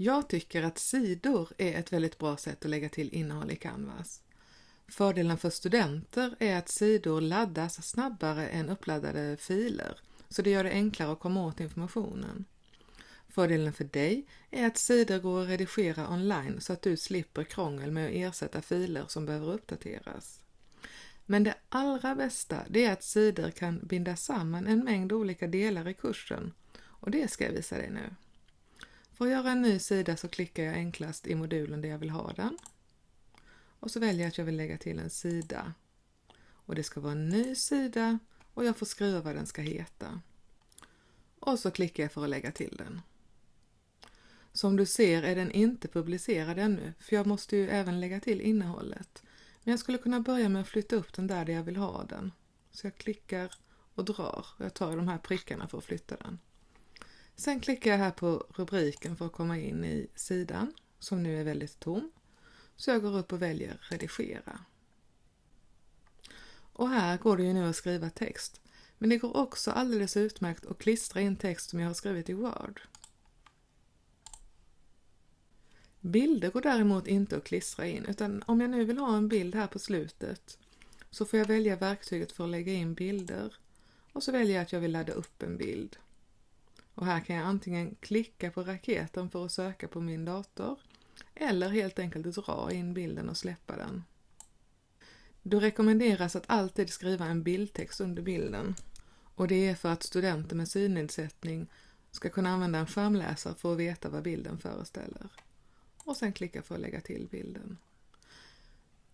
Jag tycker att sidor är ett väldigt bra sätt att lägga till innehåll i Canvas. Fördelen för studenter är att sidor laddas snabbare än uppladdade filer, så det gör det enklare att komma åt informationen. Fördelen för dig är att sidor går att redigera online så att du slipper krångel med att ersätta filer som behöver uppdateras. Men det allra bästa det är att sidor kan binda samman en mängd olika delar i kursen och det ska jag visa dig nu. För att göra en ny sida så klickar jag enklast i modulen där jag vill ha den. Och så väljer jag att jag vill lägga till en sida. Och det ska vara en ny sida och jag får skriva vad den ska heta. Och så klickar jag för att lägga till den. Som du ser är den inte publicerad ännu, för jag måste ju även lägga till innehållet. Men jag skulle kunna börja med att flytta upp den där, där jag vill ha den. Så jag klickar och drar. Jag tar de här prickarna för att flytta den. Sen klickar jag här på rubriken för att komma in i sidan, som nu är väldigt tom. Så jag går upp och väljer redigera. Och här går det ju nu att skriva text. Men det går också alldeles utmärkt att klistra in text som jag har skrivit i Word. Bilder går däremot inte att klistra in, utan om jag nu vill ha en bild här på slutet så får jag välja verktyget för att lägga in bilder och så väljer jag att jag vill ladda upp en bild. Och här kan jag antingen klicka på raketen för att söka på min dator eller helt enkelt dra in bilden och släppa den. Då rekommenderas att alltid skriva en bildtext under bilden och det är för att studenter med synnedsättning ska kunna använda en skärmläsare för att veta vad bilden föreställer och sen klicka för att lägga till bilden.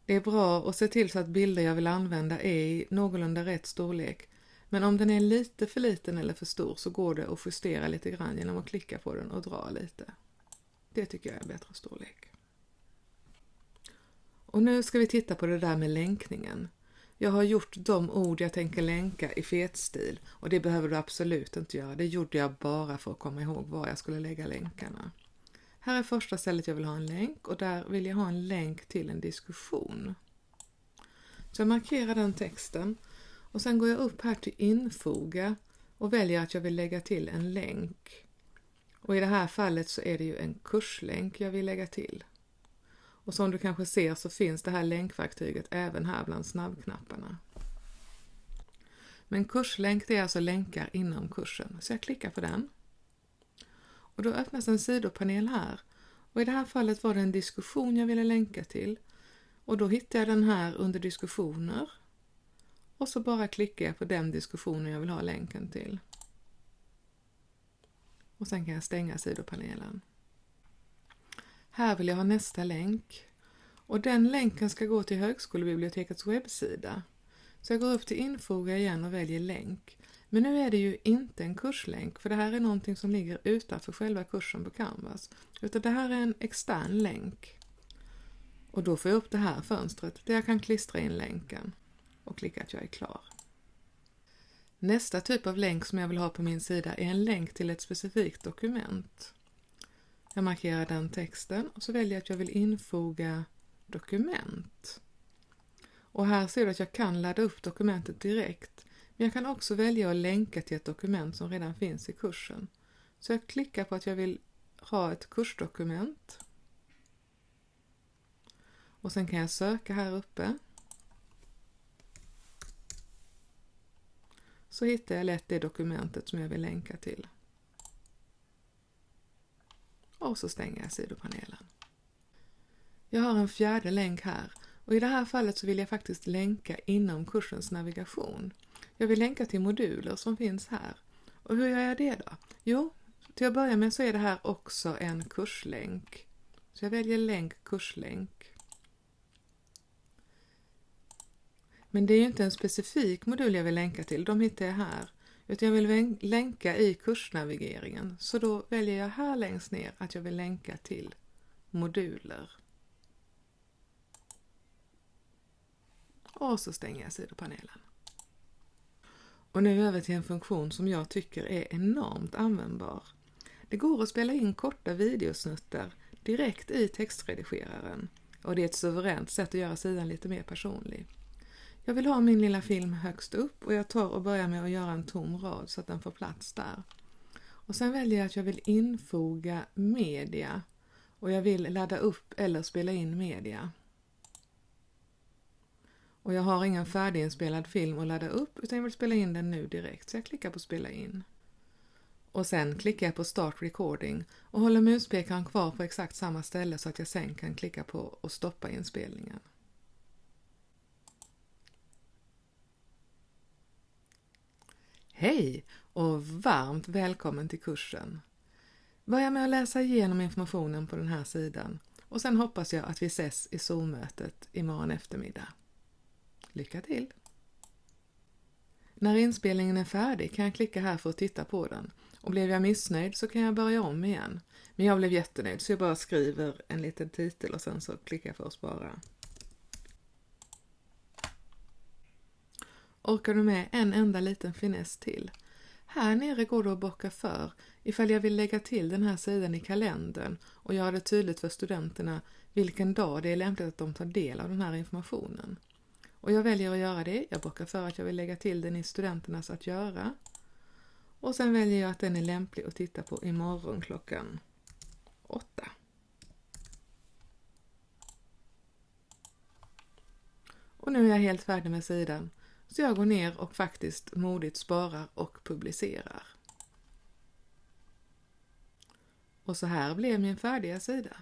Det är bra att se till så att bilder jag vill använda är i någorlunda rätt storlek men om den är lite för liten eller för stor så går det att justera lite grann genom att klicka på den och dra lite. Det tycker jag är bättre storlek. Och nu ska vi titta på det där med länkningen. Jag har gjort de ord jag tänker länka i fetstil och det behöver du absolut inte göra. Det gjorde jag bara för att komma ihåg var jag skulle lägga länkarna. Här är första stället jag vill ha en länk och där vill jag ha en länk till en diskussion. Så jag markerar den texten och sen går jag upp här till infoga och väljer att jag vill lägga till en länk. Och i det här fallet så är det ju en kurslänk jag vill lägga till. Och som du kanske ser så finns det här länkverktyget även här bland snabbknapparna. Men kurslänk det är alltså länkar inom kursen, så jag klickar på den. Och då öppnas en sidopanel här. Och i det här fallet var det en diskussion jag ville länka till. Och då hittar jag den här under diskussioner. Och så bara klickar jag på den diskussionen jag vill ha länken till. Och sen kan jag stänga sidopanelen. Här vill jag ha nästa länk. Och den länken ska gå till högskolebibliotekets webbsida. Så jag går upp till infoga igen och väljer länk. Men nu är det ju inte en kurslänk, för det här är någonting som ligger utanför själva kursen på Canvas. Utan det här är en extern länk. Och då får jag upp det här fönstret där jag kan klistra in länken och klicka att jag är klar. Nästa typ av länk som jag vill ha på min sida är en länk till ett specifikt dokument. Jag markerar den texten och så väljer jag att jag vill infoga dokument. Och här ser du att jag kan ladda upp dokumentet direkt men jag kan också välja att länka till ett dokument som redan finns i kursen. Så jag klickar på att jag vill ha ett kursdokument. Och sen kan jag söka här uppe. Så hittar jag lätt det dokumentet som jag vill länka till. Och så stänger jag sidopanelen. Jag har en fjärde länk här och i det här fallet så vill jag faktiskt länka inom kursens navigation. Jag vill länka till moduler som finns här. Och hur gör jag det då? Jo, till att börja med så är det här också en kurslänk. Så jag väljer länk kurslänk. Men det är ju inte en specifik modul jag vill länka till, de hittar jag här. Utan jag vill länka i kursnavigeringen, så då väljer jag här längst ner att jag vill länka till moduler. Och så stänger jag sidopanelen. Och nu över till en funktion som jag tycker är enormt användbar. Det går att spela in korta videosnuttar direkt i textredigeraren och det är ett suveränt sätt att göra sidan lite mer personlig. Jag vill ha min lilla film högst upp och jag tar och börjar med att göra en tom rad så att den får plats där. Och sen väljer jag att jag vill infoga media och jag vill ladda upp eller spela in media. Och jag har ingen färdiginspelad film att ladda upp utan jag vill spela in den nu direkt så jag klickar på spela in. Och sen klickar jag på Start Recording och håller muspekaren kvar på exakt samma ställe så att jag sen kan klicka på och stoppa inspelningen. Hej och varmt välkommen till kursen! Börja med att läsa igenom informationen på den här sidan och sen hoppas jag att vi ses i Zoom-mötet imorgon eftermiddag. Lycka till! När inspelningen är färdig kan jag klicka här för att titta på den och blev jag missnöjd så kan jag börja om igen. Men jag blev jättenöjd så jag bara skriver en liten titel och sen så klickar jag för att spara. Orkar du med en enda liten finess till? Här nere går det att bocka för ifall jag vill lägga till den här sidan i kalendern och göra det tydligt för studenterna vilken dag det är lämpligt att de tar del av den här informationen. Och jag väljer att göra det. Jag bockar för att jag vill lägga till den i studenternas att göra. Och sen väljer jag att den är lämplig att titta på imorgon klockan åtta. Och nu är jag helt färdig med sidan. Så jag går ner och faktiskt modigt sparar och publicerar. Och så här blev min färdiga sida.